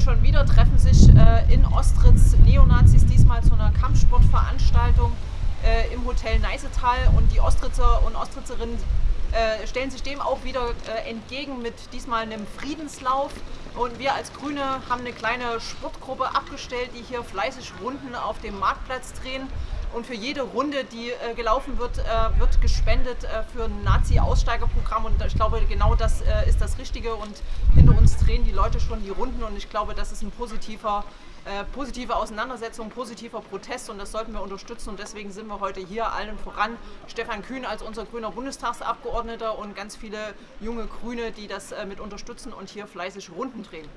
und schon wieder treffen sich äh, in Ostritz Neonazis diesmal zu einer Kampfsportveranstaltung äh, im Hotel Neisetal und die Ostritzer und Ostritzerinnen äh, stellen sich dem auch wieder äh, entgegen mit diesmal einem Friedenslauf. Und wir als Grüne haben eine kleine Sportgruppe abgestellt, die hier fleißig Runden auf dem Marktplatz drehen. Und für jede Runde, die äh, gelaufen wird, äh, wird gespendet äh, für ein Nazi-Aussteigerprogramm. Und ich glaube, genau das äh, ist das Richtige. Und hinter uns drehen die Leute schon die Runden. Und ich glaube, das ist ein positiver, äh, positive Auseinandersetzung, positiver Protest. Und das sollten wir unterstützen. Und deswegen sind wir heute hier allen voran. Stefan Kühn als unser grüner Bundestagsabgeordneter und ganz viele junge Grüne, die das äh, mit unterstützen und hier fleißig Runden drehen.